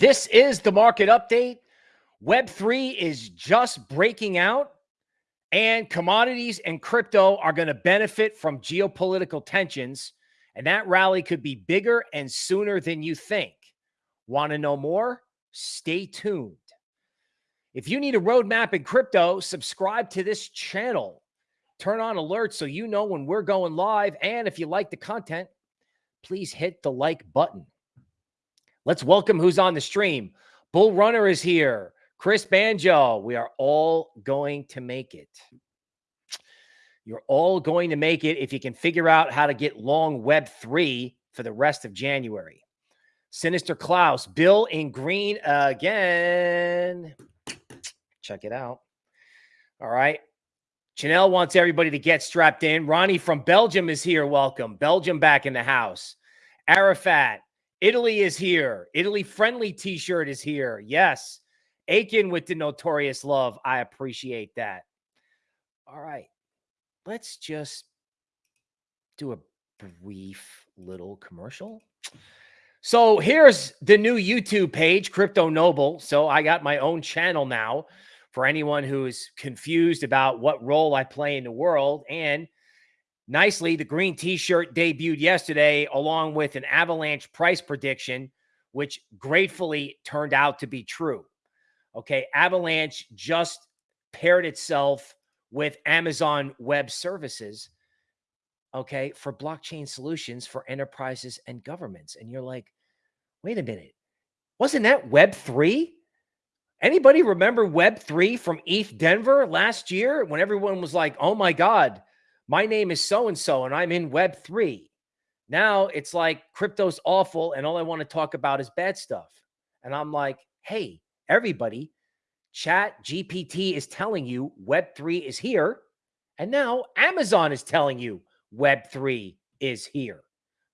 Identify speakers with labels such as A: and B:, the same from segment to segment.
A: This is the market update. Web3 is just breaking out, and commodities and crypto are going to benefit from geopolitical tensions. And that rally could be bigger and sooner than you think. Want to know more? Stay tuned. If you need a roadmap in crypto, subscribe to this channel. Turn on alerts so you know when we're going live. And if you like the content, please hit the like button. Let's welcome who's on the stream. Bull Runner is here. Chris Banjo. We are all going to make it. You're all going to make it if you can figure out how to get long Web 3 for the rest of January. Sinister Klaus, Bill in green again. Check it out. All right. Chanel wants everybody to get strapped in. Ronnie from Belgium is here. Welcome. Belgium back in the house. Arafat, Italy is here. Italy friendly t shirt is here. Yes. Aiken with the notorious love. I appreciate that. All right. Let's just do a brief little commercial. So here's the new YouTube page, Crypto Noble. So I got my own channel now for anyone who's confused about what role I play in the world. And nicely, the green t-shirt debuted yesterday along with an avalanche price prediction, which gratefully turned out to be true. Okay. Avalanche just paired itself with Amazon Web Services. Okay. For blockchain solutions for enterprises and governments. And you're like, wait a minute. Wasn't that Web 3? Anybody remember Web3 from ETH Denver last year when everyone was like, oh my God, my name is so and so and I'm in Web3? Now it's like crypto's awful and all I want to talk about is bad stuff. And I'm like, hey, everybody, Chat GPT is telling you Web3 is here. And now Amazon is telling you Web3 is here.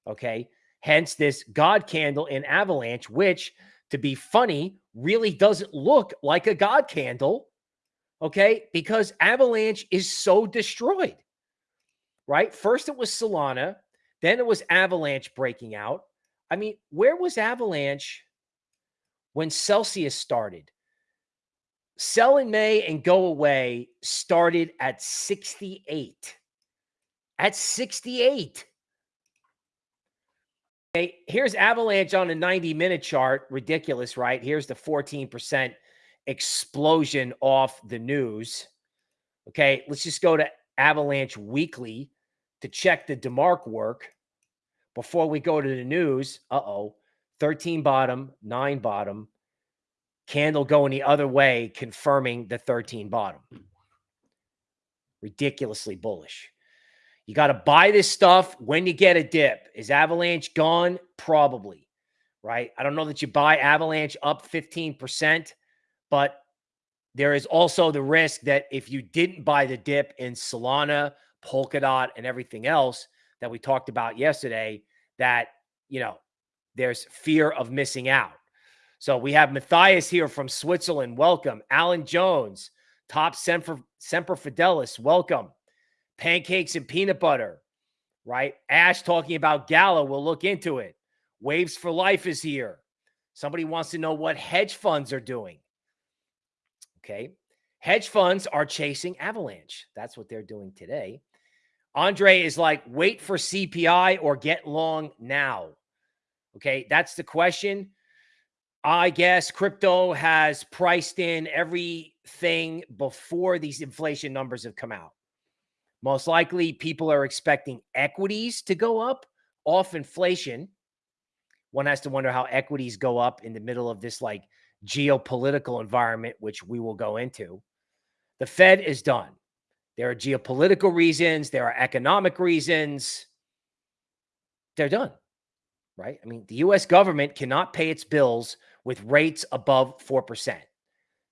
A: Okay. Hence this God candle in Avalanche, which to be funny, really doesn't look like a God candle. Okay. Because Avalanche is so destroyed, right? First it was Solana, then it was Avalanche breaking out. I mean, where was Avalanche when Celsius started? Sell in May and go away started at 68. At 68. Okay, here's Avalanche on a 90 minute chart. Ridiculous, right? Here's the 14% explosion off the news. Okay, let's just go to Avalanche Weekly to check the DeMark work before we go to the news. Uh oh, 13 bottom, nine bottom, candle going the other way, confirming the 13 bottom. Ridiculously bullish. You got to buy this stuff when you get a dip. Is Avalanche gone? Probably, right? I don't know that you buy Avalanche up 15%, but there is also the risk that if you didn't buy the dip in Solana, Polkadot, and everything else that we talked about yesterday, that, you know, there's fear of missing out. So we have Matthias here from Switzerland. Welcome. Alan Jones, top Semper, Semper Fidelis. Welcome pancakes and peanut butter, right? Ash talking about Gala. We'll look into it. Waves for Life is here. Somebody wants to know what hedge funds are doing. Okay. Hedge funds are chasing Avalanche. That's what they're doing today. Andre is like, wait for CPI or get long now. Okay. That's the question. I guess crypto has priced in everything before these inflation numbers have come out. Most likely, people are expecting equities to go up off inflation. One has to wonder how equities go up in the middle of this like geopolitical environment, which we will go into. The Fed is done. There are geopolitical reasons, there are economic reasons. They're done, right? I mean, the US government cannot pay its bills with rates above 4%.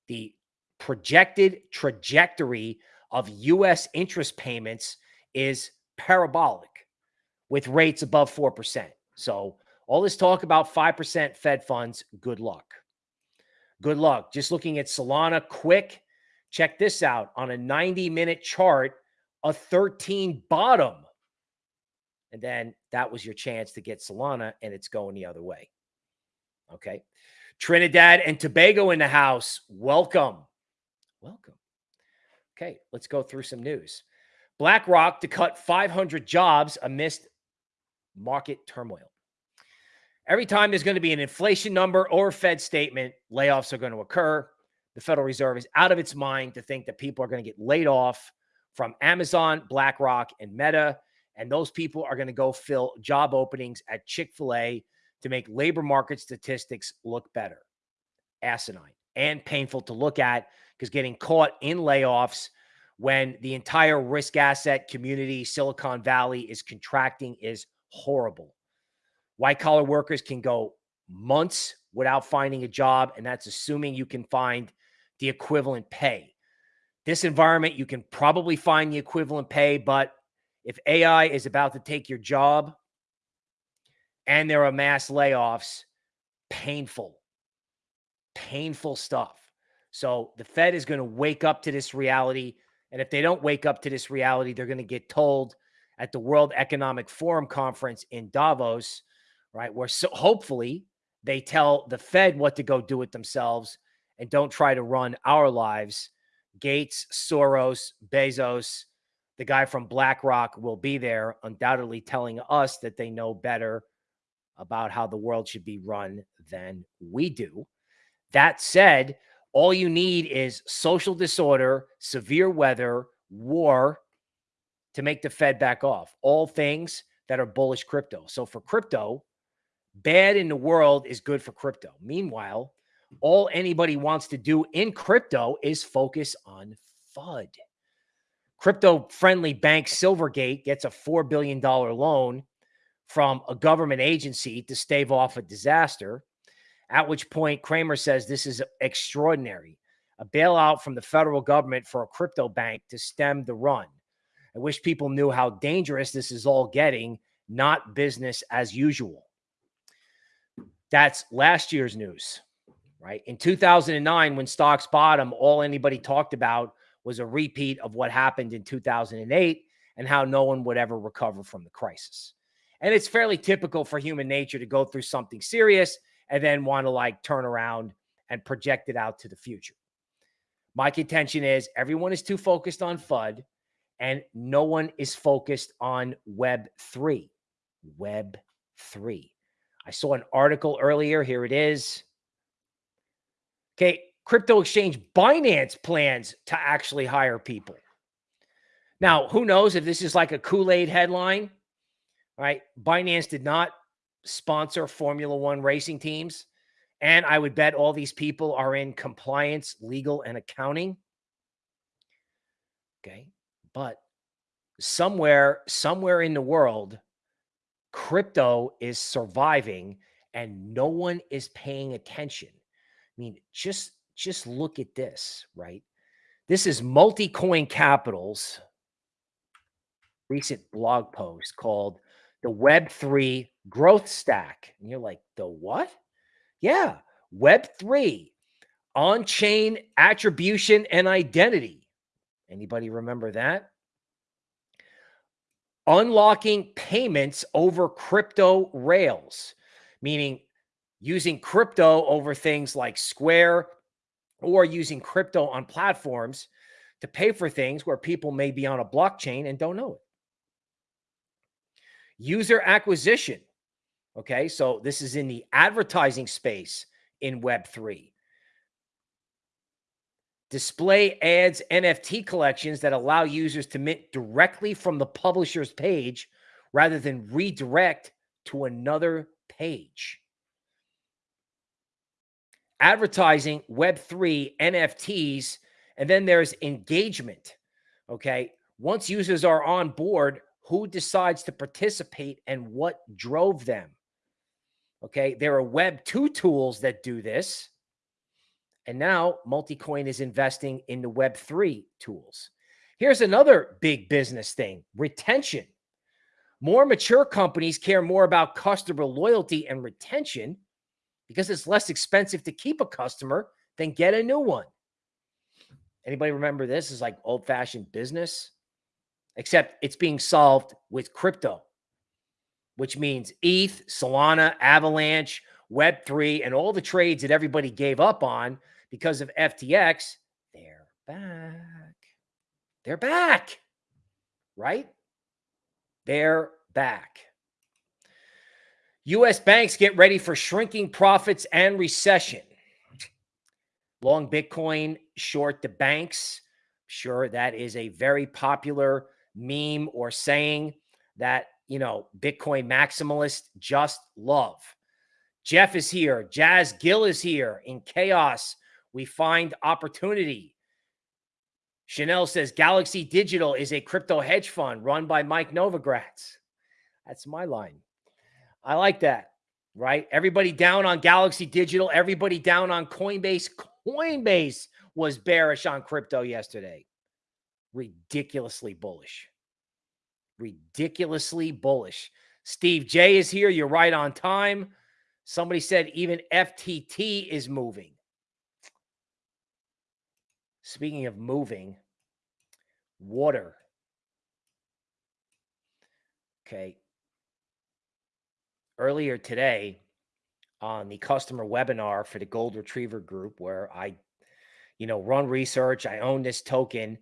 A: The projected trajectory of U.S. interest payments is parabolic with rates above 4%. So all this talk about 5% Fed funds, good luck. Good luck. Just looking at Solana quick. Check this out on a 90 minute chart, a 13 bottom. And then that was your chance to get Solana, and it's going the other way. Okay. Trinidad and Tobago in the house. Welcome. Welcome. Okay, let's go through some news. BlackRock to cut 500 jobs amidst market turmoil. Every time there's going to be an inflation number or Fed statement, layoffs are going to occur. The Federal Reserve is out of its mind to think that people are going to get laid off from Amazon, BlackRock, and Meta. And those people are going to go fill job openings at Chick fil A to make labor market statistics look better. Asinine and painful to look at because getting caught in layoffs when the entire risk asset community, Silicon Valley, is contracting is horrible. White collar workers can go months without finding a job, and that's assuming you can find the equivalent pay. This environment, you can probably find the equivalent pay, but if AI is about to take your job and there are mass layoffs, painful, painful stuff. So the Fed is going to wake up to this reality. And if they don't wake up to this reality, they're going to get told at the World Economic Forum conference in Davos, right? Where so hopefully they tell the Fed what to go do it themselves and don't try to run our lives. Gates, Soros, Bezos, the guy from BlackRock will be there, undoubtedly telling us that they know better about how the world should be run than we do. That said, all you need is social disorder, severe weather, war, to make the Fed back off. All things that are bullish crypto. So for crypto, bad in the world is good for crypto. Meanwhile, all anybody wants to do in crypto is focus on FUD. Crypto friendly bank Silvergate gets a $4 billion loan from a government agency to stave off a disaster. At which point, Cramer says this is extraordinary a bailout from the federal government for a crypto bank to stem the run. I wish people knew how dangerous this is all getting, not business as usual. That's last year's news, right? In 2009, when stocks bottom, all anybody talked about was a repeat of what happened in 2008 and how no one would ever recover from the crisis. And it's fairly typical for human nature to go through something serious and then want to like turn around and project it out to the future. My contention is everyone is too focused on FUD and no one is focused on Web 3. Web 3. I saw an article earlier. Here it is. Okay. Crypto exchange Binance plans to actually hire people. Now, who knows if this is like a Kool Aid headline, right? Binance did not sponsor Formula One racing teams. And I would bet all these people are in compliance, legal, and accounting. Okay. But somewhere, somewhere in the world, crypto is surviving and no one is paying attention. I mean, just just look at this, right? This is Multicoin Capital's recent blog post called the Web3 Growth Stack. And you're like, the what? Yeah, Web3 on chain attribution and identity. Anybody remember that? Unlocking payments over crypto rails, meaning using crypto over things like Square or using crypto on platforms to pay for things where people may be on a blockchain and don't know it. User acquisition. Okay, so this is in the advertising space in Web3. Display ads NFT collections that allow users to mint directly from the publisher's page rather than redirect to another page advertising, Web3, NFTs, and then there's engagement. Okay. Once users are on board, who decides to participate and what drove them? Okay. There are Web 2 tools that do this. And now Multicoin is investing in the Web 3 tools. Here's another big business thing retention. More mature companies care more about customer loyalty and retention because it's less expensive to keep a customer than get a new one. Anybody remember this is like old fashioned business, except it's being solved with crypto, which means ETH, Solana, Avalanche, Web3 and all the trades that everybody gave up on because of FTX, they're back. They're back, right? They're back. U.S. banks get ready for shrinking profits and recession. Long Bitcoin, short the banks. Sure, that is a very popular meme or saying that, you know, Bitcoin maximalists just love. Jeff is here. Jazz Gill is here. In chaos, we find opportunity. Chanel says Galaxy Digital is a crypto hedge fund run by Mike Novogratz. That's my line. I like that, right? Everybody down on Galaxy Digital, everybody down on Coinbase. Coinbase was bearish on crypto yesterday. Ridiculously bullish. Ridiculously bullish. Steve J is here. You're right on time. Somebody said even FTT is moving. Speaking of moving, water. Okay. Earlier today on the customer webinar for the Gold Retriever Group, where I, you know, run research, I own this token.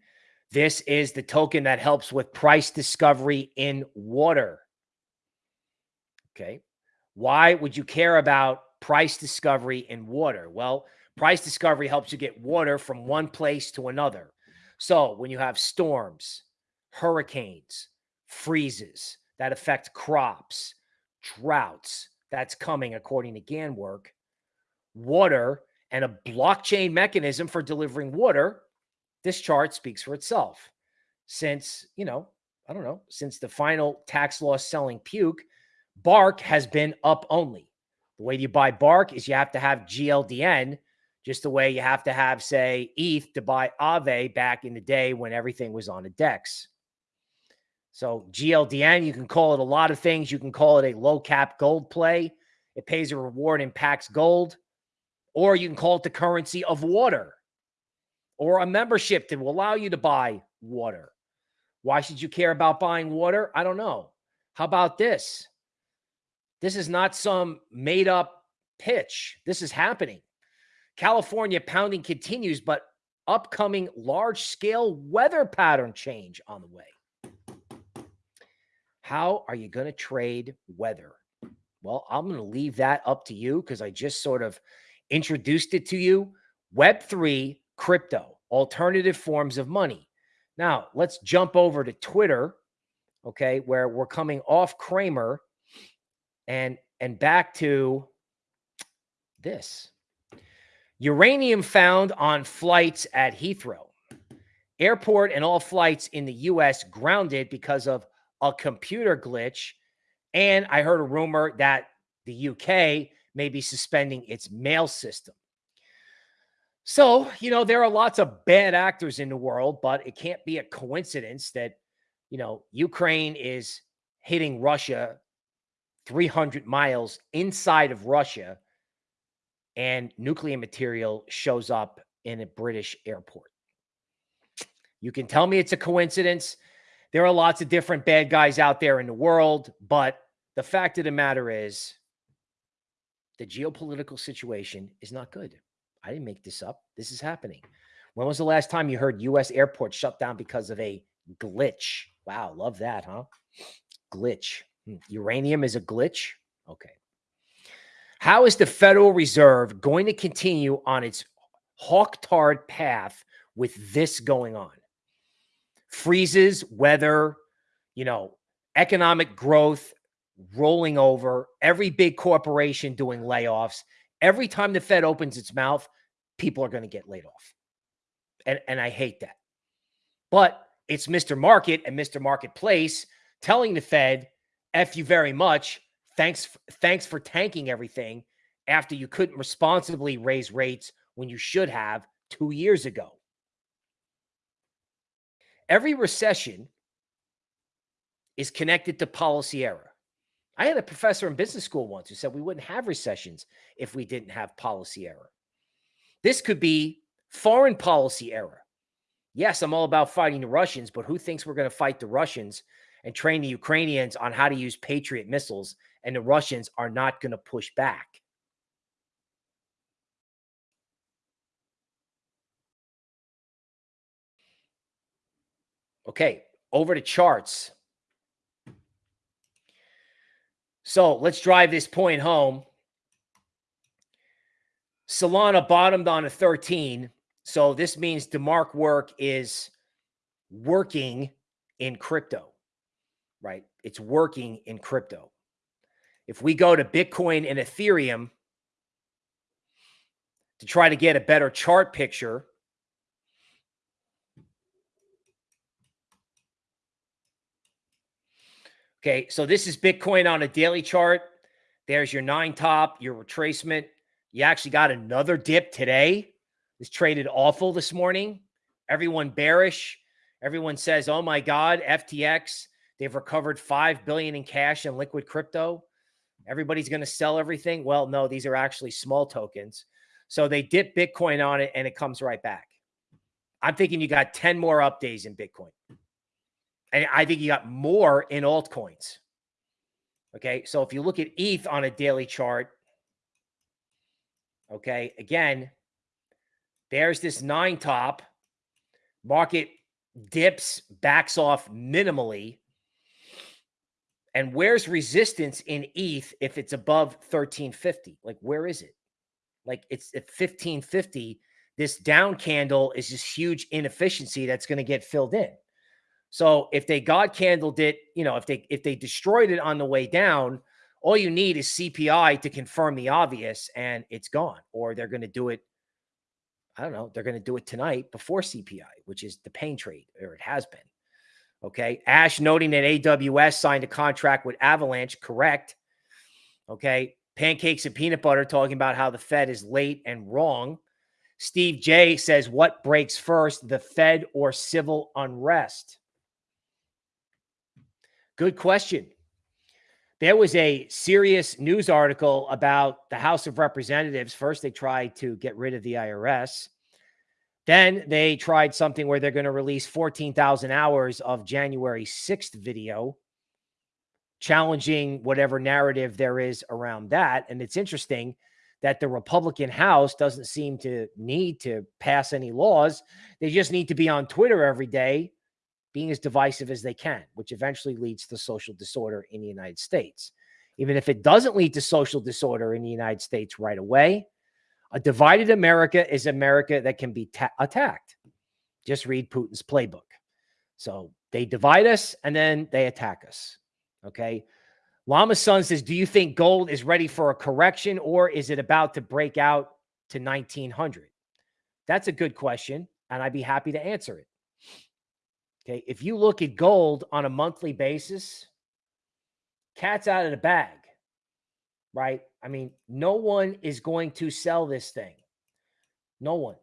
A: This is the token that helps with price discovery in water. Okay. Why would you care about price discovery in water? Well, price discovery helps you get water from one place to another. So when you have storms, hurricanes, freezes that affect crops, droughts, that's coming according to Ganwork, water and a blockchain mechanism for delivering water, this chart speaks for itself. Since, you know, I don't know, since the final tax loss selling puke, Bark has been up only. The way you buy Bark is you have to have GLDN, just the way you have to have, say, ETH to buy Aave back in the day when everything was on a DEX. So GLDN, you can call it a lot of things. You can call it a low cap gold play. It pays a reward and packs gold. Or you can call it the currency of water or a membership that will allow you to buy water. Why should you care about buying water? I don't know. How about this? This is not some made up pitch. This is happening. California pounding continues, but upcoming large scale weather pattern change on the way. How are you going to trade weather? Well, I'm going to leave that up to you because I just sort of introduced it to you. Web3 crypto, alternative forms of money. Now, let's jump over to Twitter, okay, where we're coming off Cramer and and back to this. Uranium found on flights at Heathrow. Airport and all flights in the US grounded because of a computer glitch. And I heard a rumor that the UK may be suspending its mail system. So, you know, there are lots of bad actors in the world, but it can't be a coincidence that, you know, Ukraine is hitting Russia 300 miles inside of Russia and nuclear material shows up in a British airport. You can tell me it's a coincidence. There are lots of different bad guys out there in the world, but the fact of the matter is the geopolitical situation is not good. I didn't make this up. This is happening. When was the last time you heard U.S. airports shut down because of a glitch? Wow, love that, huh? Glitch. Hmm, uranium is a glitch? Okay. How is the Federal Reserve going to continue on its hawk-tard path with this going on? Freezes, weather, you know, economic growth rolling over, every big corporation doing layoffs, every time the Fed opens its mouth, people are going to get laid off. And, and I hate that. But it's Mr. Market and Mr. Marketplace telling the Fed, F you very much. Thanks, thanks for tanking everything after you couldn't responsibly raise rates when you should have two years ago. Every recession is connected to policy error. I had a professor in business school once who said we wouldn't have recessions if we didn't have policy error. This could be foreign policy error. Yes, I'm all about fighting the Russians, but who thinks we're going to fight the Russians and train the Ukrainians on how to use Patriot missiles and the Russians are not going to push back? Okay, over to charts. So let's drive this point home. Solana bottomed on a 13. So this means DeMark work is working in crypto, right? It's working in crypto. If we go to Bitcoin and Ethereum to try to get a better chart picture, Okay, so this is Bitcoin on a daily chart. There's your nine top, your retracement. You actually got another dip today. It's traded awful this morning. Everyone bearish. Everyone says, "Oh my God, FTX, they've recovered 5 billion in cash and liquid crypto. Everybody's going to sell everything." Well, no, these are actually small tokens. So they dip Bitcoin on it and it comes right back. I'm thinking you got 10 more up days in Bitcoin. And I think you got more in altcoins. Okay. So if you look at ETH on a daily chart, okay, again, there's this nine top. Market dips, backs off minimally. And where's resistance in ETH if it's above 1350? Like, where is it? Like, it's at 1550. This down candle is this huge inefficiency that's going to get filled in. So if they God candled it, you know, if they if they destroyed it on the way down, all you need is CPI to confirm the obvious and it's gone. Or they're going to do it. I don't know. They're going to do it tonight before CPI, which is the pain trade, or it has been. Okay. Ash noting that AWS signed a contract with Avalanche. Correct. Okay. Pancakes and peanut butter talking about how the Fed is late and wrong. Steve J says, What breaks first, the Fed or civil unrest? Good question. There was a serious news article about the House of Representatives. First, they tried to get rid of the IRS. Then they tried something where they're going to release 14,000 hours of January 6th video, challenging whatever narrative there is around that. And it's interesting that the Republican House doesn't seem to need to pass any laws. They just need to be on Twitter every day being as divisive as they can, which eventually leads to social disorder in the United States. Even if it doesn't lead to social disorder in the United States right away, a divided America is America that can be attacked. Just read Putin's playbook. So they divide us and then they attack us. Okay. Llama Sun says, Do you think gold is ready for a correction or is it about to break out to 1900? That's a good question. And I'd be happy to answer it. Okay. If you look at gold on a monthly basis, cat's out of the bag, right? I mean, no one is going to sell this thing. No one.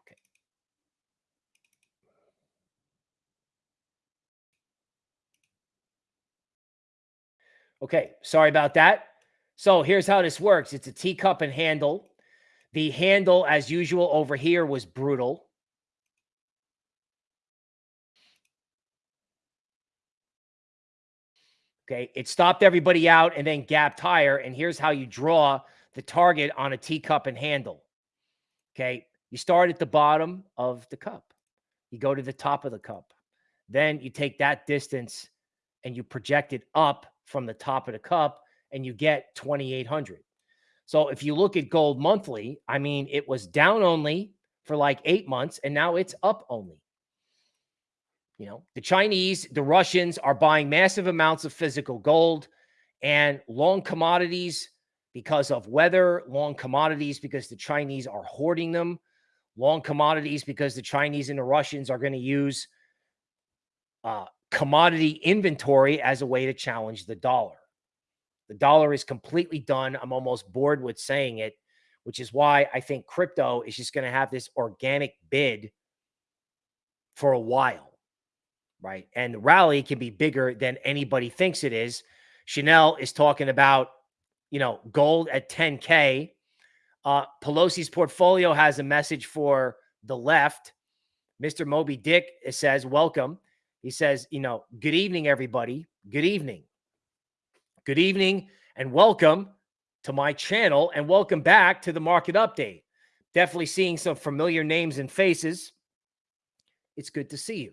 A: Okay. Okay. Sorry about that. So here's how this works. It's a teacup and handle. The handle, as usual, over here was brutal. Okay, it stopped everybody out and then gapped higher. And here's how you draw the target on a teacup and handle. Okay, you start at the bottom of the cup, you go to the top of the cup. Then you take that distance and you project it up from the top of the cup and you get 2,800. So if you look at gold monthly, I mean, it was down only for like eight months and now it's up only. You know, the Chinese, the Russians are buying massive amounts of physical gold and long commodities because of weather, long commodities because the Chinese are hoarding them, long commodities because the Chinese and the Russians are going to use uh, commodity inventory as a way to challenge the dollar. The dollar is completely done. I'm almost bored with saying it, which is why I think crypto is just going to have this organic bid for a while, right? And the rally can be bigger than anybody thinks it is. Chanel is talking about, you know, gold at 10K. Uh, Pelosi's portfolio has a message for the left. Mr. Moby Dick says, Welcome. He says, You know, good evening, everybody. Good evening. Good evening and welcome to my channel and welcome back to the market update. Definitely seeing some familiar names and faces. It's good to see you.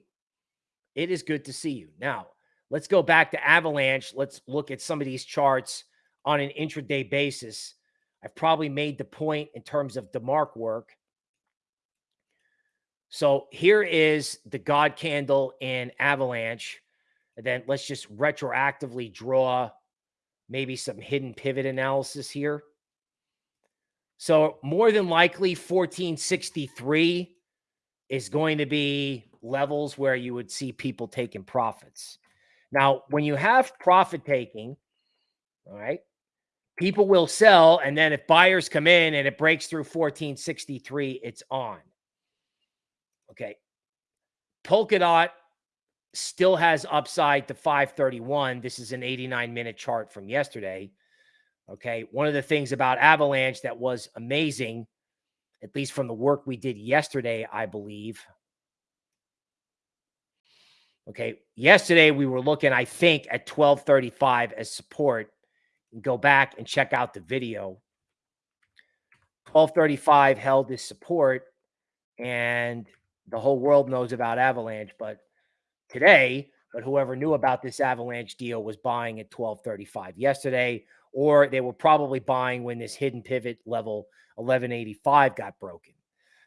A: It is good to see you. Now, let's go back to Avalanche. Let's look at some of these charts on an intraday basis. I've probably made the point in terms of DeMark work. So here is the God candle in Avalanche. And then let's just retroactively draw maybe some hidden pivot analysis here. So more than likely 1463 is going to be levels where you would see people taking profits. Now, when you have profit taking, all right, people will sell. And then if buyers come in and it breaks through 1463, it's on. Okay. Polkadot still has upside to 531. This is an 89 minute chart from yesterday. Okay. One of the things about Avalanche that was amazing, at least from the work we did yesterday, I believe. Okay. Yesterday we were looking, I think, at 1235 as support. Go back and check out the video. 1235 held this support and the whole world knows about Avalanche, but today, but whoever knew about this Avalanche deal was buying at 1235 yesterday, or they were probably buying when this hidden pivot level 1185 got broken.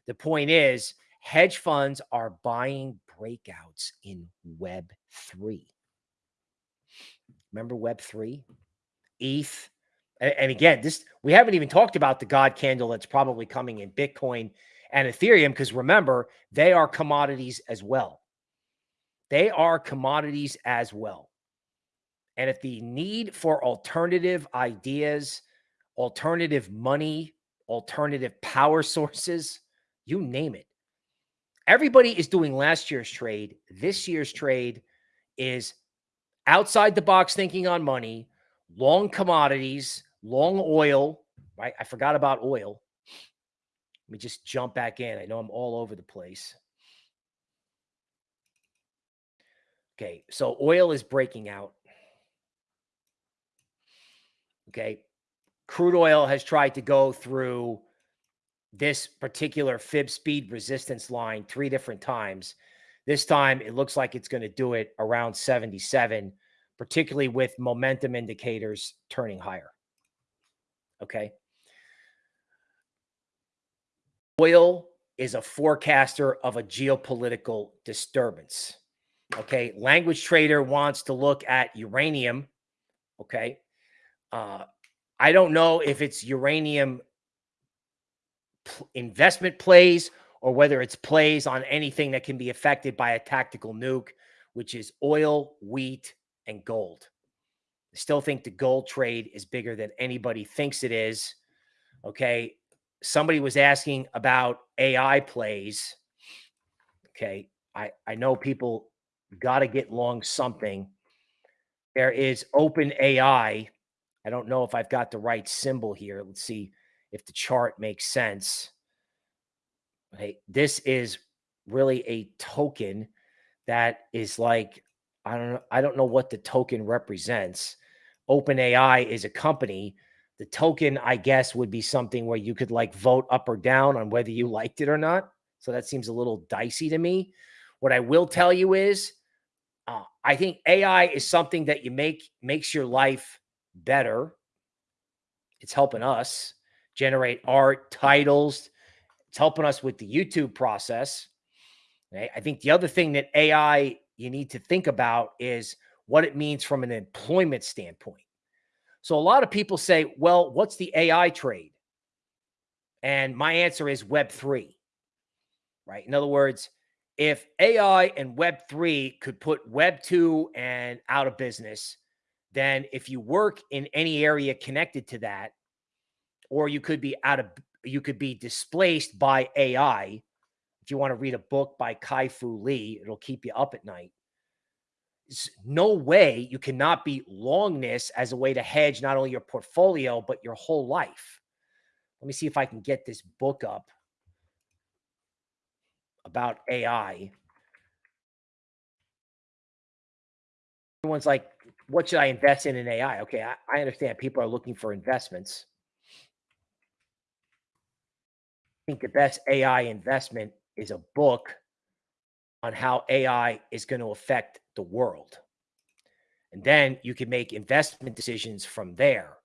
A: The point is, hedge funds are buying breakouts in Web3. Remember Web3? ETH. And, again, this we haven't even talked about the God candle that's probably coming in Bitcoin and Ethereum, because remember, they are commodities as well. They are commodities as well. And if the need for alternative ideas, alternative money, alternative power sources, you name it, everybody is doing last year's trade. This year's trade is outside the box thinking on money, long commodities, long oil, right? I forgot about oil. Let me just jump back in. I know I'm all over the place. Okay, so oil is breaking out. Okay, crude oil has tried to go through this particular fib speed resistance line three different times. This time it looks like it's going to do it around 77, particularly with momentum indicators turning higher. Okay. Oil is a forecaster of a geopolitical disturbance. Okay. Language trader wants to look at uranium. Okay. Uh, I don't know if it's uranium investment plays or whether it's plays on anything that can be affected by a tactical nuke, which is oil, wheat, and gold. I still think the gold trade is bigger than anybody thinks it is. Okay somebody was asking about AI plays. Okay. I, I know people got to get long something. There is open AI. I don't know if I've got the right symbol here. Let's see if the chart makes sense. Okay. This is really a token that is like, I don't know. I don't know what the token represents. Open AI is a company the token, I guess, would be something where you could like vote up or down on whether you liked it or not. So that seems a little dicey to me. What I will tell you is, uh, I think AI is something that you make makes your life better. It's helping us generate art, titles. It's helping us with the YouTube process. I think the other thing that AI you need to think about is what it means from an employment standpoint. So a lot of people say, well, what's the AI trade? And my answer is Web3, right? In other words, if AI and Web3 could put Web2 and out of business, then if you work in any area connected to that, or you could be out of, you could be displaced by AI. If you want to read a book by Kai Fu Lee, it'll keep you up at night no way you cannot be longness as a way to hedge not only your portfolio, but your whole life. Let me see if I can get this book up about AI. Everyone's like, what should I invest in in AI? Okay, I, I understand people are looking for investments. I think the best AI investment is a book on how AI is going to affect the world. And then you can make investment decisions from there.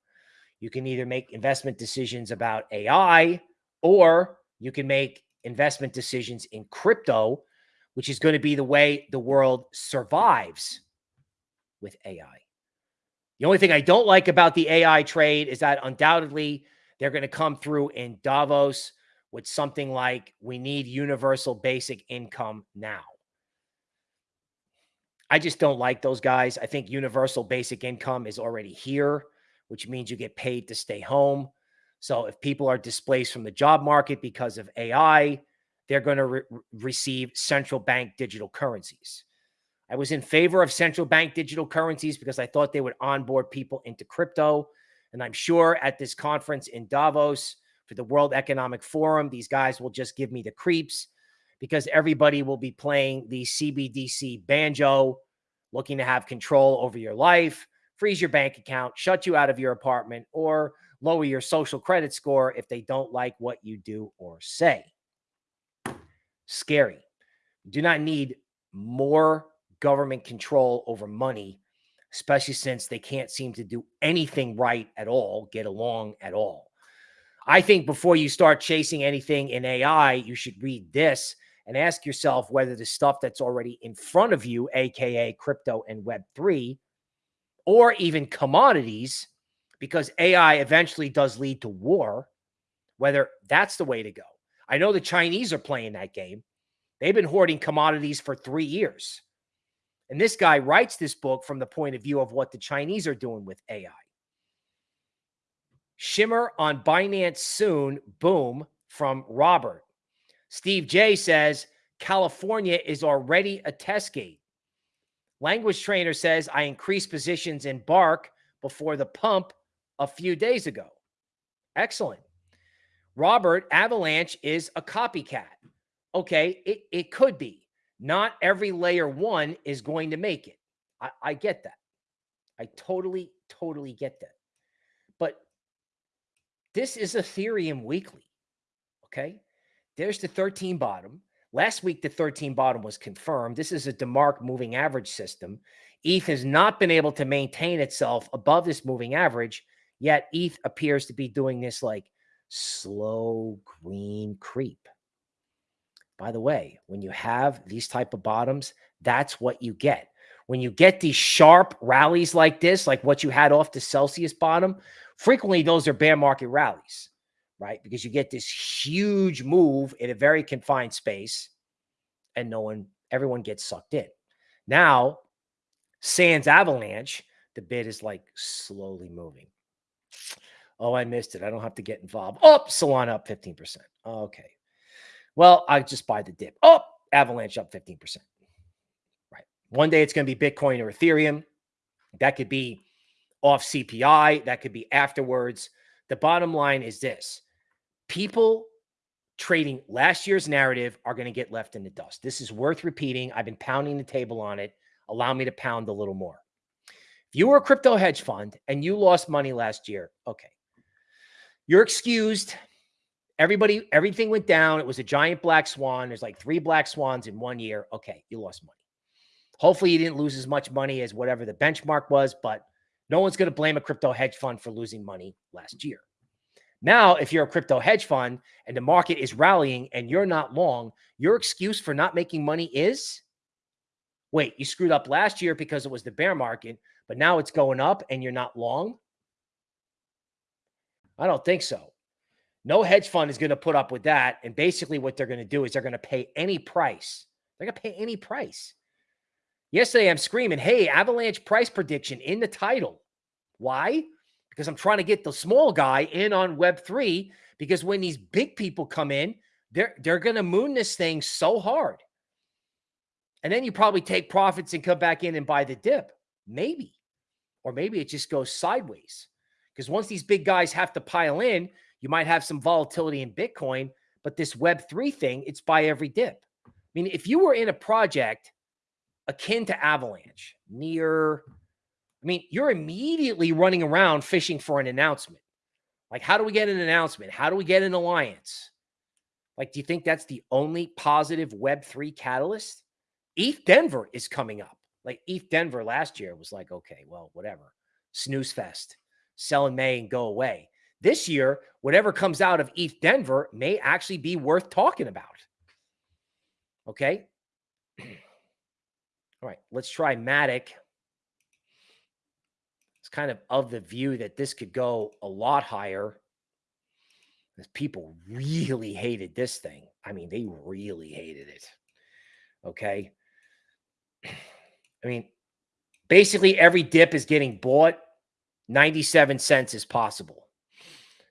A: You can either make investment decisions about AI or you can make investment decisions in crypto, which is going to be the way the world survives with AI. The only thing I don't like about the AI trade is that undoubtedly they're going to come through in Davos with something like we need universal basic income now. I just don't like those guys. I think universal basic income is already here, which means you get paid to stay home. So if people are displaced from the job market because of AI, they're going to re receive central bank digital currencies. I was in favor of central bank digital currencies because I thought they would onboard people into crypto. And I'm sure at this conference in Davos for the World Economic Forum, these guys will just give me the creeps because everybody will be playing the CBDC banjo, looking to have control over your life, freeze your bank account, shut you out of your apartment, or lower your social credit score if they don't like what you do or say. Scary. Do not need more government control over money, especially since they can't seem to do anything right at all, get along at all. I think before you start chasing anything in AI, you should read this and ask yourself whether the stuff that's already in front of you, AKA crypto and Web3, or even commodities, because AI eventually does lead to war, whether that's the way to go. I know the Chinese are playing that game. They've been hoarding commodities for three years. And this guy writes this book from the point of view of what the Chinese are doing with AI. Shimmer on Binance soon. Boom from Robert. Steve J says California is already a test gate. Language trainer says I increased positions in Bark before the pump a few days ago. Excellent. Robert, Avalanche is a copycat. Okay, it, it could be. Not every layer one is going to make it. I, I get that. I totally, totally get that. But this is Ethereum weekly. Okay. There's the 13 bottom. Last week, the 13 bottom was confirmed. This is a DeMark moving average system. ETH has not been able to maintain itself above this moving average, yet ETH appears to be doing this like slow green creep. By the way, when you have these type of bottoms, that's what you get. When you get these sharp rallies like this, like what you had off the Celsius bottom, frequently those are bear market rallies, right? Because you get this huge move in a very confined space and no one, everyone gets sucked in. Now, Sands Avalanche, the bid is like slowly moving. Oh, I missed it. I don't have to get involved. Oh, Solana up 15%. Okay. Well, I just buy the dip. Oh, Avalanche up 15%. Right. One day it's going to be Bitcoin or Ethereum. That could be off CPI. That could be afterwards. The bottom line is this people trading last year's narrative are going to get left in the dust. This is worth repeating. I've been pounding the table on it. Allow me to pound a little more. If you were a crypto hedge fund and you lost money last year, okay, you're excused. Everybody, everything went down. It was a giant black swan. There's like three black swans in one year. Okay, you lost money. Hopefully, you didn't lose as much money as whatever the benchmark was, but no one's going to blame a crypto hedge fund for losing money last year. Now, if you're a crypto hedge fund and the market is rallying and you're not long, your excuse for not making money is wait, you screwed up last year because it was the bear market, but now it's going up and you're not long? I don't think so. No hedge fund is going to put up with that. And basically, what they're going to do is they're going to pay any price. They're going to pay any price. Yesterday, I'm screaming, hey, Avalanche price prediction in the title. Why? Because I'm trying to get the small guy in on Web3. Because when these big people come in, they're, they're going to moon this thing so hard. And then you probably take profits and come back in and buy the dip. Maybe. Or maybe it just goes sideways. Because once these big guys have to pile in, you might have some volatility in Bitcoin, but this Web3 thing, it's by every dip. I mean, if you were in a project akin to Avalanche, NEAR, I mean, you're immediately running around fishing for an announcement. Like, how do we get an announcement? How do we get an alliance? Like, do you think that's the only positive Web3 catalyst? ETH Denver is coming up. Like, ETH Denver last year was like, okay, well, whatever. Snooze fest, sell in May and go away. This year, whatever comes out of ETH Denver may actually be worth talking about. Okay. All right, let's try Matic. It's kind of of the view that this could go a lot higher. People really hated this thing. I mean, they really hated it. Okay. I mean, basically every dip is getting bought. 97 cents is possible.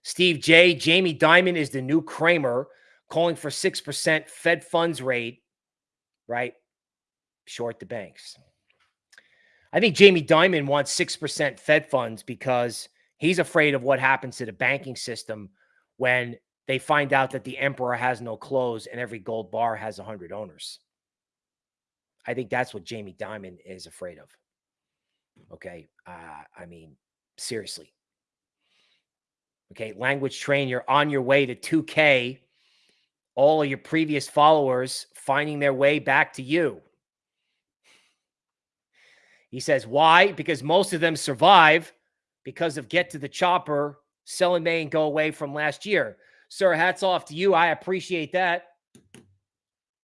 A: Steve J. Jamie Dimon is the new Cramer calling for 6% Fed funds rate, right? Short the banks. I think Jamie Dimon wants 6% Fed funds because he's afraid of what happens to the banking system when they find out that the emperor has no clothes and every gold bar has 100 owners. I think that's what Jamie Dimon is afraid of. Okay. Uh, I mean, seriously. Okay. Language train, you're on your way to 2K. All of your previous followers finding their way back to you. He says, why? Because most of them survive because of get to the chopper, sell in May and go away from last year. Sir, hats off to you. I appreciate that.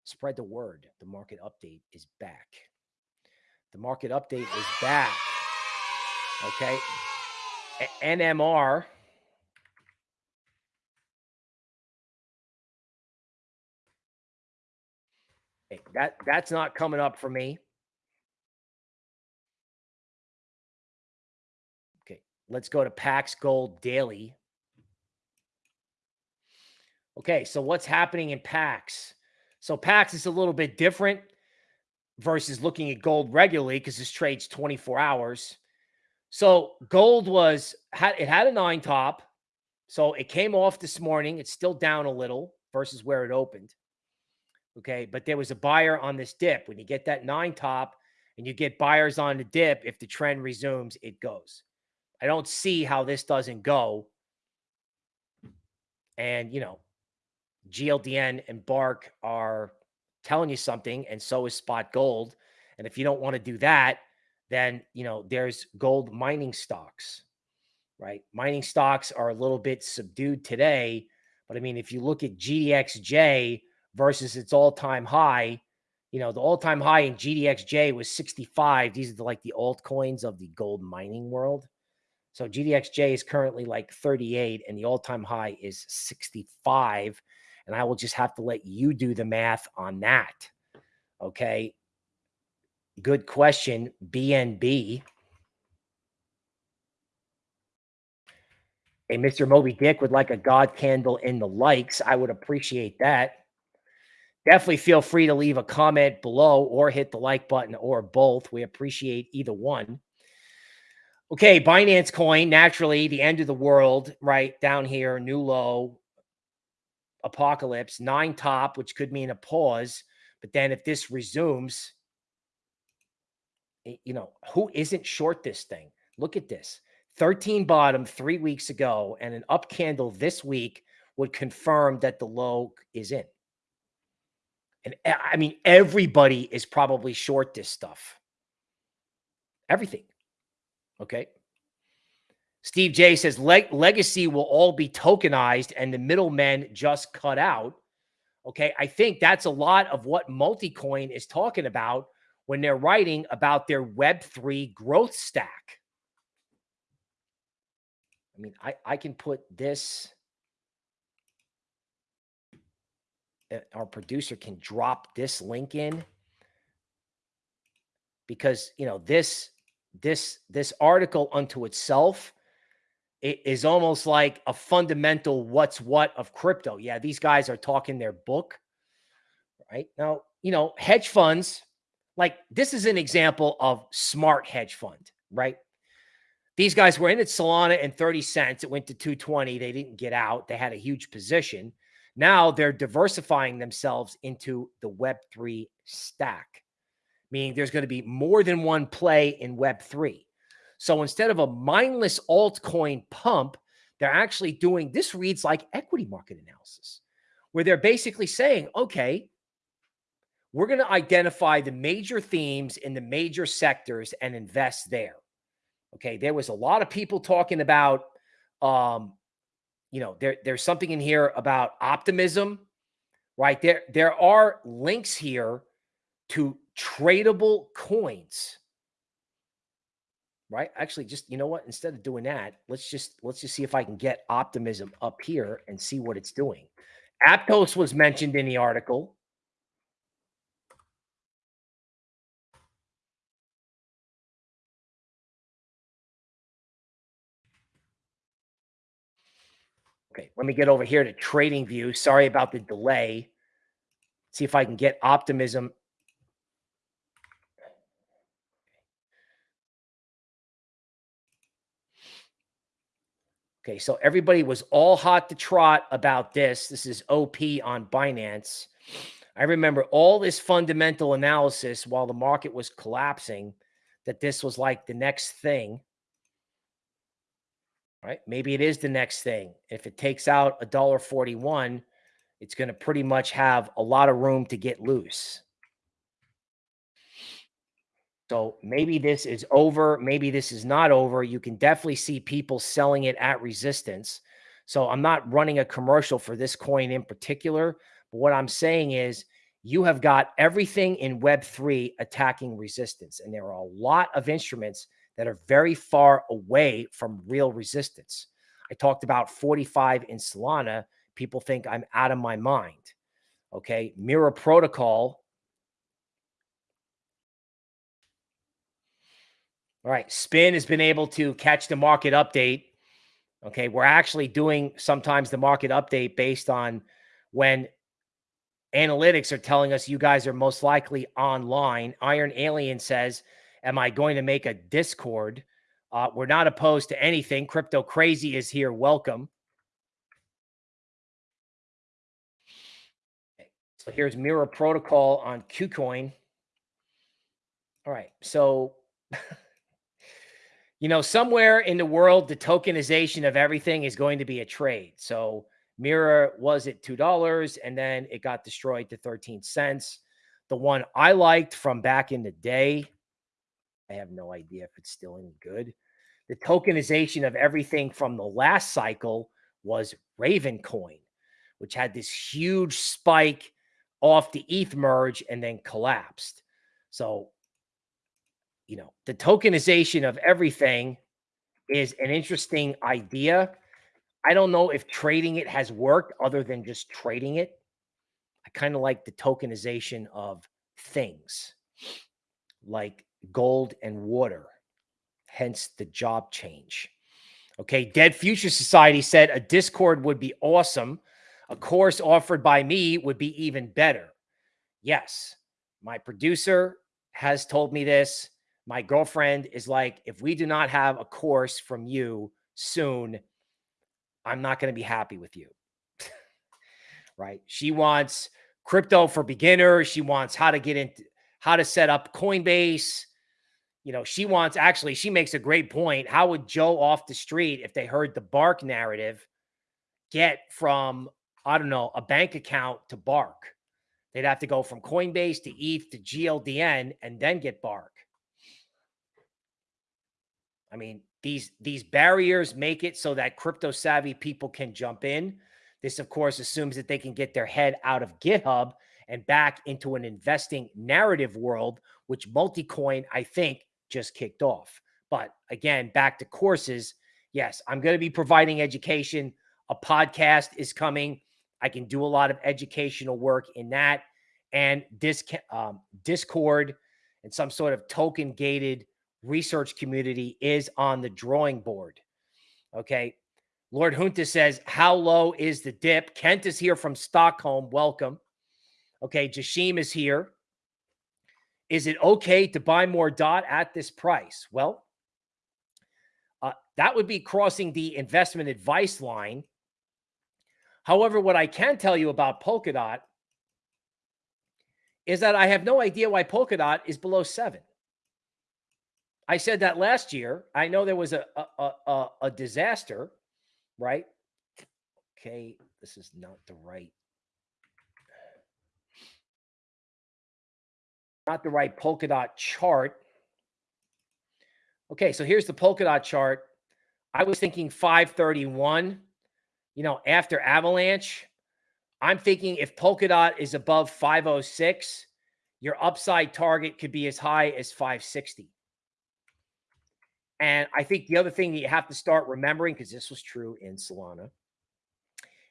A: Spread the word. The market update is back. The market update is back. Okay. NMR. that that's not coming up for me. Okay, let's go to Pax Gold Daily. Okay, so what's happening in Pax? So Pax is a little bit different versus looking at gold regularly because this trades 24 hours. So gold was had it had a nine top. So it came off this morning. It's still down a little versus where it opened. Okay, but there was a buyer on this dip. When you get that nine top and you get buyers on the dip, if the trend resumes, it goes. I don't see how this doesn't go. And, you know, GLDN and Bark are telling you something, and so is Spot Gold. And if you don't want to do that, then, you know, there's gold mining stocks, right? Mining stocks are a little bit subdued today. But I mean, if you look at GDXJ versus its all time high, you know, the all time high in GDXJ was 65. These are the, like the altcoins of the gold mining world. So GDXJ is currently like 38 and the all-time high is 65. And I will just have to let you do the math on that. Okay. Good question. BNB. Hey, Mr. Moby Dick would like a God candle in the likes. I would appreciate that. Definitely feel free to leave a comment below or hit the like button or both. We appreciate either one. Okay, Binance coin, naturally, the end of the world, right down here, new low, apocalypse, nine top, which could mean a pause. But then if this resumes, Eh, you know, who isn't short this thing? Look at this 13 bottom three weeks ago, and an up candle this week would confirm that the low is in. And eh, I mean, everybody is probably short this stuff. Everything. Okay. Steve J says Leg legacy will all be tokenized and the middlemen just cut out. Okay. I think that's a lot of what Multicoin is talking about when they're writing about their Web3 growth stack. I mean, I, I can put this. Uh, our producer can drop this link in because, you know, this this this article unto itself it is almost like a fundamental what's what of crypto. Yeah, these guys are talking their book. Right? Now, you know, hedge funds like this is an example of smart hedge fund, right? These guys were in at Solana and 30 cents. It went to 220. They didn't get out. They had a huge position. Now they're diversifying themselves into the Web3 stack meaning there's going to be more than one play in Web3. So instead of a mindless altcoin pump, they're actually doing this reads like equity market analysis, where they're basically saying, okay, we're going to identify the major themes in the major sectors and invest there. Okay. There was a lot of people talking about, um, you know, there, there's something in here about optimism, right? There, there are links here to tradable coins right? Actually, just you know what? Instead of doing that, let's just let's just see if I can get optimism up here and see what it's doing. Aptos was mentioned in the article. Okay, let me get over here to trading view. Sorry about the delay. See if I can get optimism Okay, so everybody was all hot to trot about this. This is OP on Binance. I remember all this fundamental analysis while the market was collapsing that this was like the next thing. Right? Maybe it is the next thing. If it takes out a dollar 41, it's going to pretty much have a lot of room to get loose. So maybe this is over. Maybe this is not over. You can definitely see people selling it at resistance. So I'm not running a commercial for this coin in particular. But what I'm saying is you have got everything in Web3 attacking resistance. And there are a lot of instruments that are very far away from real resistance. I talked about 45 in Solana. People think I'm out of my mind. Okay. Mirror Protocol All right. Spin has been able to catch the market update. Okay. We're actually doing sometimes the market update based on when analytics are telling us you guys are most likely online. Iron Alien says, Am I going to make a Discord? Uh, we're not opposed to anything. Crypto Crazy is here. Welcome. So here's Mirror Protocol on KuCoin. All right. So you know, somewhere in the world, the tokenization of everything is going to be a trade. So Mirror was at $2 and then it got destroyed to 13 cents. The one I liked from back in the day, I have no idea if it's still any good. The tokenization of everything from the last cycle was Ravencoin, which had this huge spike off the ETH merge and then collapsed. So you know, the tokenization of everything is an interesting idea. I don't know if trading it has worked other than just trading it. I kind of like the tokenization of things like gold and water, hence the job change. Okay, Dead Future Society said a Discord would be awesome. A course offered by me would be even better. Yes, my producer has told me this. My girlfriend is like, if we do not have a course from you soon, I'm not going to be happy with you. right? She wants crypto for beginners. She wants how to get into how to set up Coinbase. You know, she wants actually, she makes a great point. How would Joe off the street, if they heard the Bark narrative, get from, I don't know, a bank account to Bark? They'd have to go from Coinbase to ETH to GLDN and then get Bark. I mean, these these barriers make it so that crypto savvy people can jump in. This, of course, assumes that they can get their head out of GitHub and back into an investing narrative world, which Multicoin I think, just kicked off. But again, back to courses. Yes, I'm going to be providing education. A podcast is coming. I can do a lot of educational work in that and disc, um, Discord and some sort of token gated research community is on the drawing board. Okay. Lord Junta says, How low is the dip? Kent is here from Stockholm. Welcome. Okay. Jashim is here. Is it okay to buy more DOT at this price? Well, uh, that would be crossing the investment advice line. However, what I can tell you about Polkadot is that I have no idea why Polkadot is below seven. I said that last year. I know there was a a, a, a disaster, right? Okay, this is not the right not the right Polkadot chart. Okay, so here's the Polkadot chart. I was thinking 531, you know, after Avalanche. I'm thinking if Polkadot is above 506, your upside target could be as high as 560. And I think the other thing that you have to start remembering, because this was true in Solana,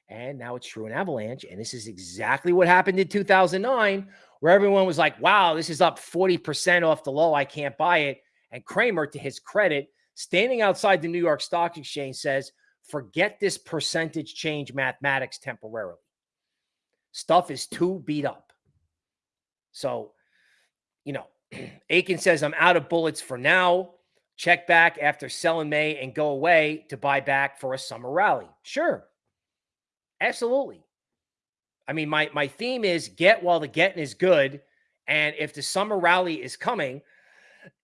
A: and now it's true in Avalanche, and this is exactly what happened in 2009, where everyone was like, wow, this is up 40% off the low. I can't buy it. And Cramer, to his credit, standing outside the New York Stock Exchange says, forget this percentage change mathematics temporarily. Stuff is too beat up. So, you know, Aiken says, I'm out of bullets for now. Check back after selling May and go away to buy back for a summer rally. Sure. Absolutely. I mean, my my theme is get while the getting is good. And if the summer rally is coming,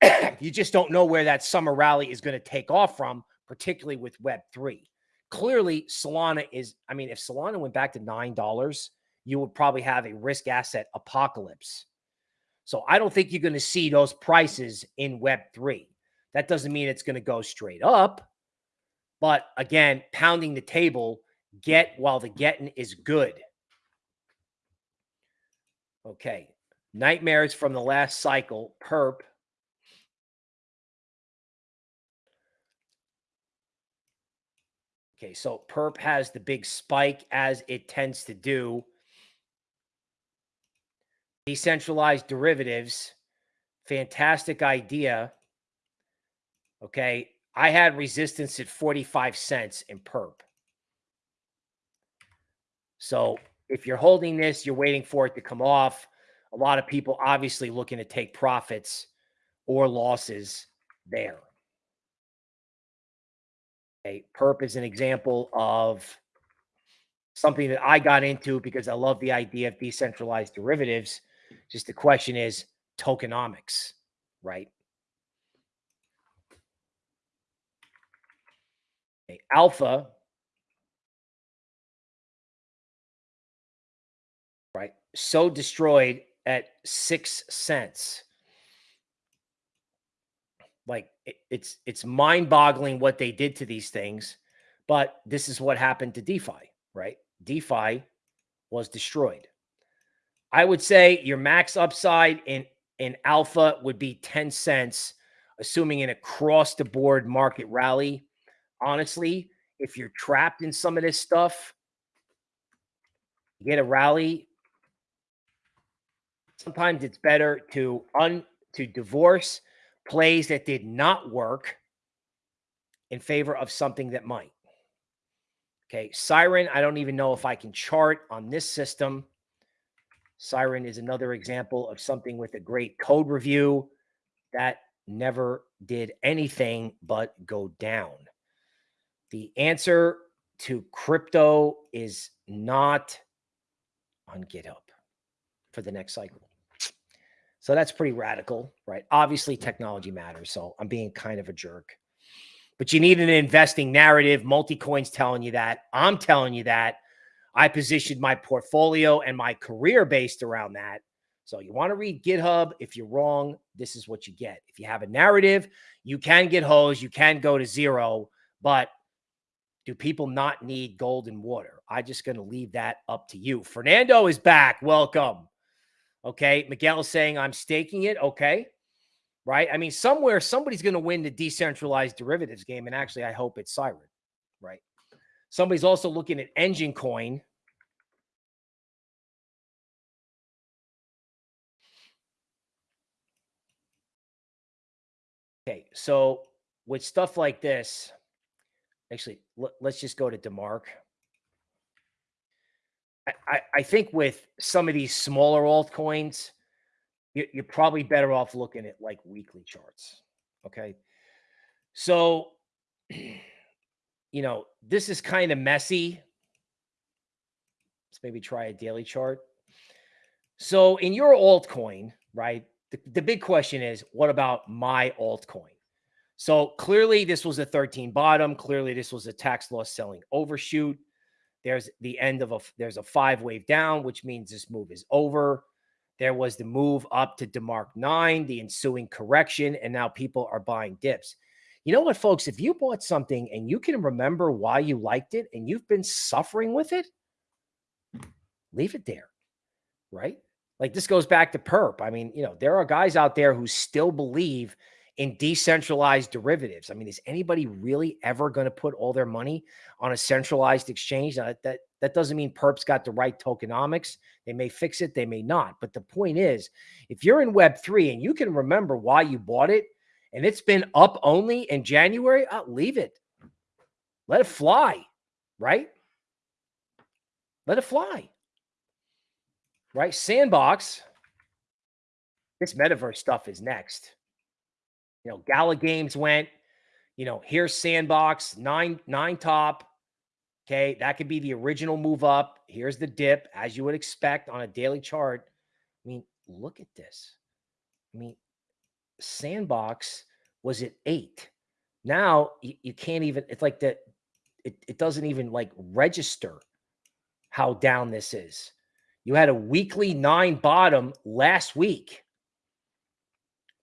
A: you just don't know where that summer rally is going to take off from, particularly with Web3. Clearly, Solana is, I mean, if Solana went back to $9, you would probably have a risk asset apocalypse. So I don't think you're going to see those prices in Web3. That doesn't mean it's going to go straight up. But again, pounding the table, get while the getting is good. Okay. Nightmares from the last cycle, perp. Okay, so perp has the big spike as it tends to do. Decentralized derivatives, fantastic idea. Okay, I had resistance at 45 cents in perp. So if you're holding this, you're waiting for it to come off. A lot of people obviously looking to take profits or losses there. Okay, perp is an example of something that I got into because I love the idea of decentralized derivatives. Just the question is tokenomics, right? Okay, alpha So destroyed at six cents. Like it, it's it's mind-boggling what they did to these things, but this is what happened to DeFi, right? DeFi was destroyed. I would say your max upside in in alpha would be 10 cents, assuming an across the board market rally. Honestly, if you're trapped in some of this stuff, get a rally sometimes it's better to un to divorce plays that did not work in favor of something that might. Okay, Siren, I don't even know if I can chart on this system. Siren is another example of something with a great code review that never did anything but go down. The answer to crypto is not on GitHub for the next cycle. So that's pretty radical, right? Obviously, technology matters. So I'm being kind of a jerk. But you need an investing narrative. Multicoin's telling you that. I'm telling you that. I positioned my portfolio and my career based around that. So you want to read GitHub. If you're wrong, this is what you get. If you have a narrative, you can get hosed. You can go to zero. But do people not need gold and water? I'm just going to leave that up to you. Fernando is back. Welcome. Okay. Miguel is saying I'm staking it. Okay. Right. I mean, somewhere somebody's going to win the decentralized derivatives game. And actually, I hope it's Siren. Right. Somebody's also looking at Enjin Coin. Okay. So with stuff like this, actually, let's just go to DeMark. I, I think with some of these smaller altcoins, you, you're probably better off looking at like weekly charts. Okay. So, you know, this is kind of messy. Let's maybe try a daily chart. So, in your altcoin, right? The, the big question is what about my altcoin? So clearly this was a 13 bottom. Clearly this was a tax loss selling overshoot. There's the end of a there's a five wave down, which means this move is over. There was the move up to DeMark 9, the ensuing correction, and now people are buying dips. You know what, folks? If you bought something and you can remember why you liked it and you've been suffering with it, leave it there, right? Like this goes back to perp. I mean, you know, there are guys out there who still believe in decentralized derivatives. I mean, is anybody really ever going to put all their money on a centralized exchange? That, that that doesn't mean perps got the right tokenomics. They may fix it, they may not. But the point is, if you're in Web3 and you can remember why you bought it and it's been up only in January, I'll uh, leave it. Let it fly, right? Let it fly. Right? Sandbox. This metaverse stuff is next. You know, Gala Games went, you know, here's Sandbox, nine, nine top. Okay. That could be the original move up. Here's the dip, as you would expect on a daily chart. I mean, look at this. I mean, Sandbox was at eight. Now you, you can't even, it's like that, it, it doesn't even like register how down this is. You had a weekly nine bottom last week.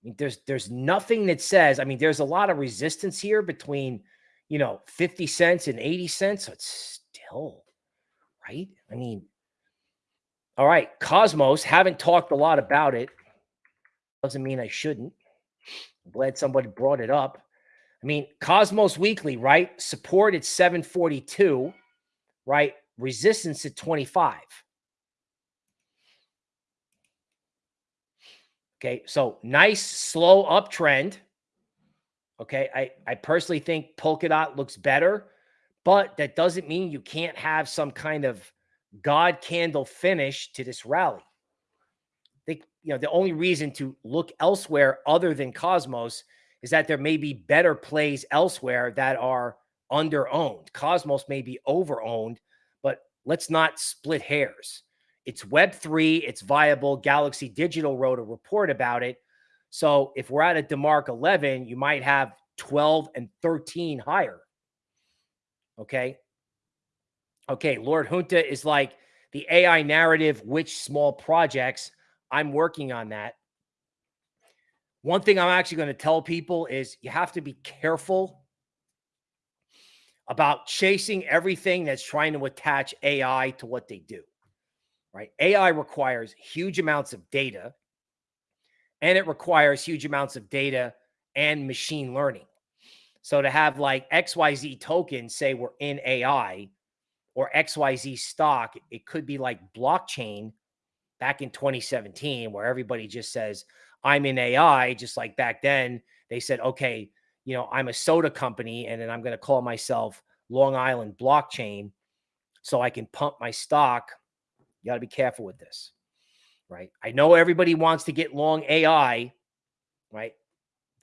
A: I mean, there's there's nothing that says, I mean, there's a lot of resistance here between, you know, 50 cents and 80 cents. So it's still right. I mean, all right, Cosmos, haven't talked a lot about it. Doesn't mean I shouldn't. I'm glad somebody brought it up. I mean, Cosmos Weekly, right? Support at 742, right? Resistance at 25. Okay. So nice, slow uptrend. Okay. I, I personally think Polkadot looks better, but that doesn't mean you can't have some kind of God candle finish to this rally. Think, you know, the only reason to look elsewhere other than Cosmos is that there may be better plays elsewhere that are under owned. Cosmos may be over owned, but let's not split hairs. It's Web3, it's viable. Galaxy Digital wrote a report about it. So if we're at a DeMark 11, you might have 12 and 13 higher. Okay. Okay. Lord Junta is like the AI narrative, which small projects I'm working on that. One thing I'm actually going to tell people is you have to be careful about chasing everything that's trying to attach AI to what they do right? AI requires huge amounts of data and it requires huge amounts of data and machine learning. So to have like XYZ tokens say we're in AI or XYZ stock, it could be like blockchain back in 2017 where everybody just says, I'm in AI, just like back then they said, okay, you know, I'm a soda company and then I'm going to call myself Long Island Blockchain so I can pump my stock you got to be careful with this, right? I know everybody wants to get long AI, right?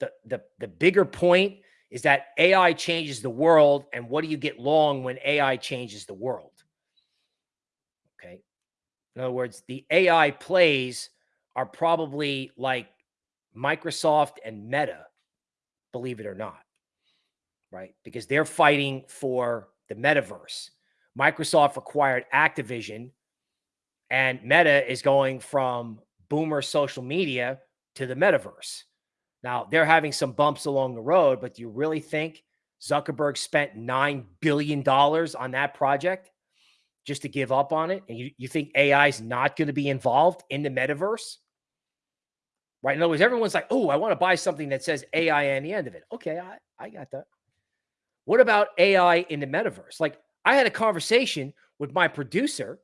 A: The, the, the bigger point is that AI changes the world. And what do you get long when AI changes the world? Okay. In other words, the AI plays are probably like Microsoft and Meta, believe it or not, right? Because they're fighting for the metaverse. Microsoft acquired Activision and Meta is going from boomer social media to the metaverse. Now, they're having some bumps along the road, but do you really think Zuckerberg spent $9 billion on that project just to give up on it? And you, you think AI is not going to be involved in the metaverse? Right. In other words, everyone's like, oh, I want to buy something that says AI on the end of it. Okay, I, I got that. What about AI in the metaverse? Like, I had a conversation with my producer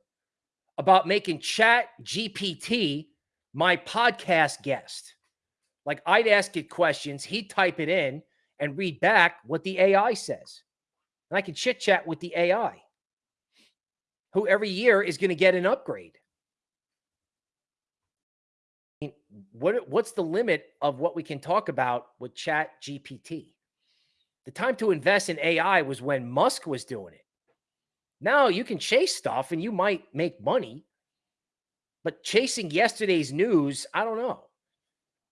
A: about making Chat GPT my podcast guest. Like I'd ask it questions, he'd type it in and read back what the AI says. And I can chit chat with the AI, who every year is going to get an upgrade. What, what's the limit of what we can talk about with Chat GPT? The time to invest in AI was when Musk was doing it. Now you can chase stuff and you might make money, but chasing yesterday's news, I don't know.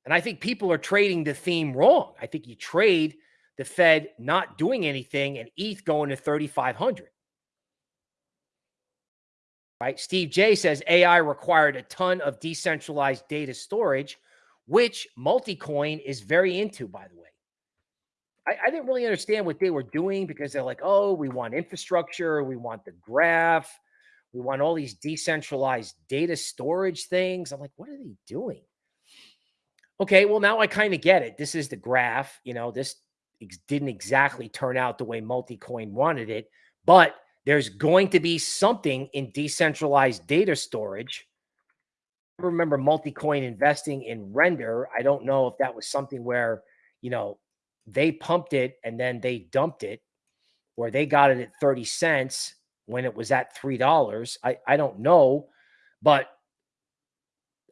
A: And I think people are trading the theme wrong. I think you trade the Fed not doing anything and ETH going to 3,500. Right? Steve J says AI required a ton of decentralized data storage, which Multicoin is very into, by the way. I, I, didn't really understand what they were doing because they're like, oh, we want infrastructure, we want the graph, we want all these decentralized data storage things. I'm like, what are they doing? Okay, well, now I kind of get it. This is the graph. You know, this ex didn't exactly turn out the way Multicoin wanted it, but there's going to be something in decentralized data storage. I remember Multicoin investing in Render. I don't know if that was something where, you know, they pumped it and then they dumped it, or they got it at 30 cents when it was at $3. I, I don't know, but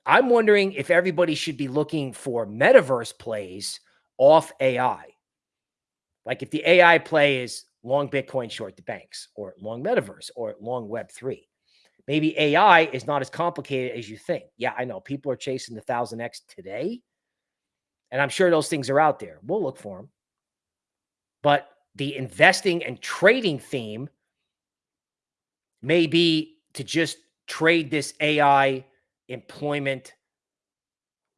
A: I'm wondering if everybody should be looking for metaverse plays off AI. Like if the AI play is long Bitcoin, short the banks, or long metaverse, or long Web3. Maybe AI is not as complicated as you think. Yeah, I know people are chasing the 1000X today. And I'm sure those things are out there. We'll look for them. But the investing and trading theme may be to just trade this AI employment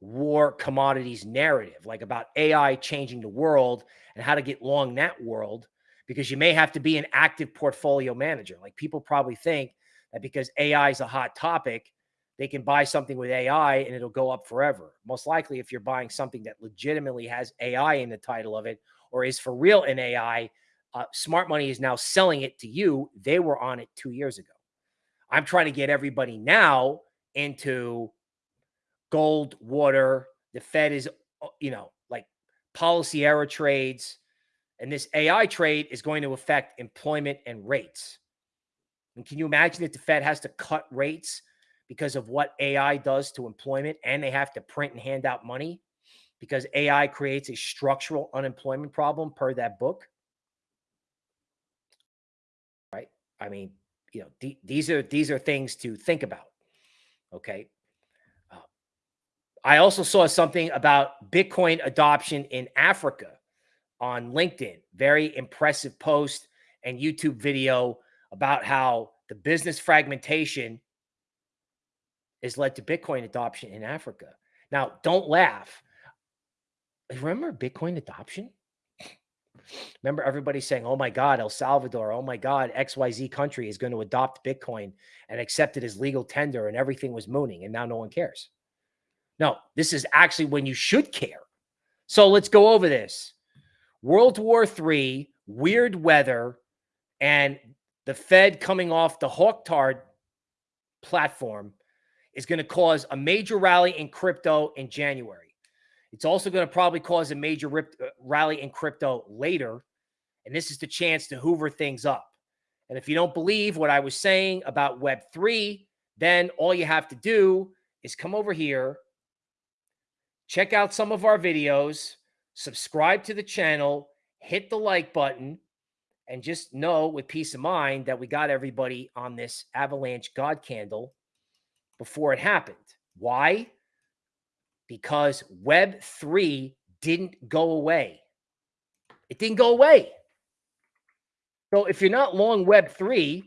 A: war commodities narrative, like about AI changing the world and how to get long that world, because you may have to be an active portfolio manager. Like people probably think that because AI is a hot topic, they can buy something with AI and it'll go up forever. Most likely, if you're buying something that legitimately has AI in the title of it or is for real in AI, uh, smart money is now selling it to you. They were on it two years ago. I'm trying to get everybody now into gold, water. The Fed is, uh, you know, like policy error trades. And this AI trade is going to affect employment and rates. And can you imagine that the Fed has to cut rates because of what AI does to employment and they have to print and hand out money because AI creates a structural unemployment problem per that book? Right? I mean, you know, these are these are things to think about. Okay. Uh, I also saw something about Bitcoin adoption in Africa on LinkedIn. Very impressive post and YouTube video about how the business fragmentation has led to Bitcoin adoption in Africa. Now, don't laugh. Remember Bitcoin adoption? Remember everybody saying, oh my God, El Salvador, oh my God, XYZ country is going to adopt Bitcoin and accept it as legal tender and everything was mooning and now no one cares. No, this is actually when you should care. So let's go over this. World War III, weird weather, and the Fed coming off the Hawktard platform is going to cause a major rally in crypto in January. It's also going to probably cause a major rip, uh, rally in crypto later. And this is the chance to hoover things up. And if you don't believe what I was saying about Web3, then all you have to do is come over here, check out some of our videos, subscribe to the channel, hit the like button, and just know with peace of mind that we got everybody on this avalanche God candle before it happened. Why? because Web3 didn't go away. It didn't go away. So if you're not long Web3,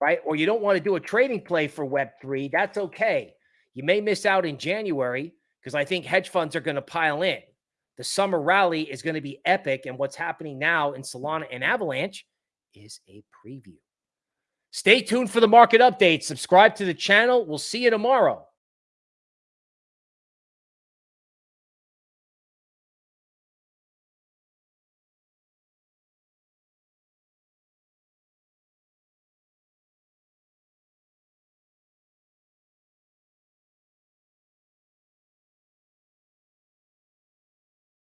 A: right, or you don't want to do a trading play for Web3, that's okay. You may miss out in January because I think hedge funds are going to pile in. The summer rally is going to be epic. And what's happening now in Solana and Avalanche is a preview. Stay tuned for the market update. Subscribe to the channel. We'll see you tomorrow.